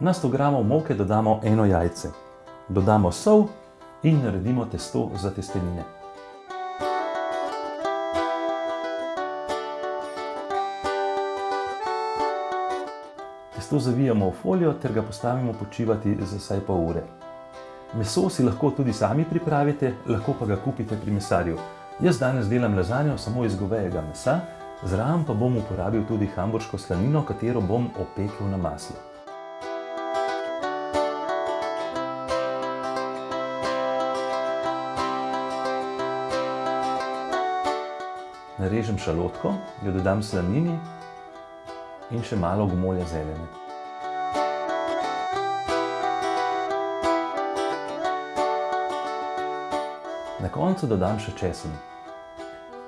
Na 100 g moke dodamo eno jajce. Dodamo sol in naredimo testo za testenine. Testo zavijamo v folijo ter ga postavimo počivati za vsaj pol ure. Meso si lahko tudi sami pripravite, lahko pa ga kupite pri mesarju. Jaz danes delam lazanjo samo iz govejega mesa, zraven pa bom uporabil tudi hamburško slanino, katero bom opekel na maslu. Narežem šalotko, jo dodam slanini in še malo gomolja zelene. Na koncu dodam še česen.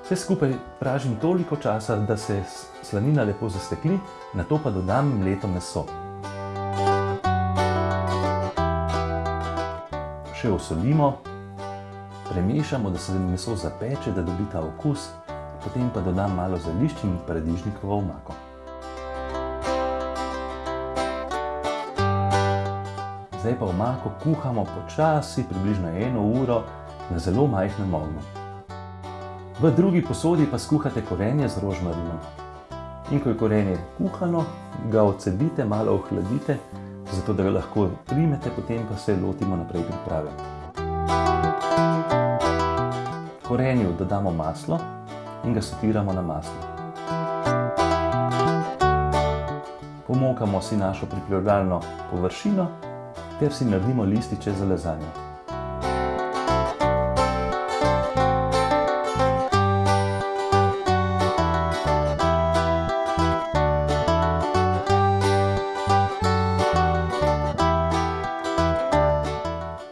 Vse skupaj pražim toliko časa, da se slanina lepo zastekli, nato pa dodam mleto meso. Še osolimo, premešamo, da se meso zapeče, da dobi ta okus, potem pa dodam malo zelišč in paradižnikovo omako. Zdaj pa omako kuhamo počasi, približno eno uro, na zelo majhnem ognju. V drugi posodi pa skuhate korenje z rožmarinom. In ko je korenje kuhano, ga odcedite, malo ohladite, zato da ga lahko primete, potem pa se lotimo naprej priprave. Korenju dodamo maslo in ga sotiramo na maslu. Pomokamo si našo pripravljalno površino ter si naredimo lističe za lazanjo.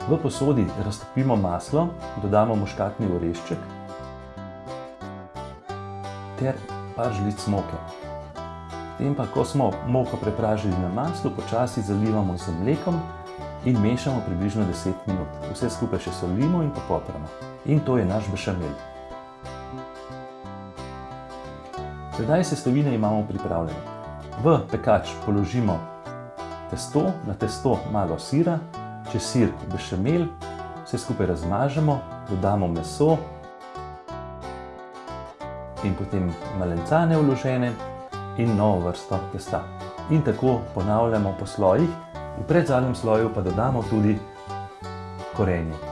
V posodi raztopimo maslo, dodamo muškatni orešček ter par žlic moke. Potem pa, ko smo moko prepražili na maslu, počasi zalivamo z mlekom in mešamo približno 10 minut. Vse skupaj še solimo in popopramo. In to je naš bešamel. Sedaj sestavine imamo pripravljene. V pekač položimo testo, na testo malo sira, čez sir bešamel, vse skupaj razmažemo, dodamo meso in potem malencane vložene in novo vrsto testa. In tako ponavljamo po slojih, v predzadnjem sloju pa dodamo tudi korenje.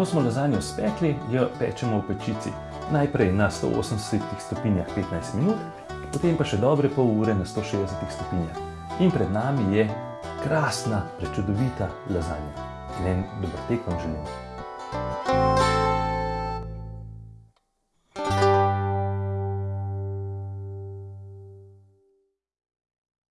Ko smo lazanjo spekli, jo pečemo v pečici. Najprej na 180 stopinjah 15 minut, potem pa še dobre pol ure na 160 stopinjah. In pred nami je krasna, prečudovita lazanja. In en dober tek vam želim.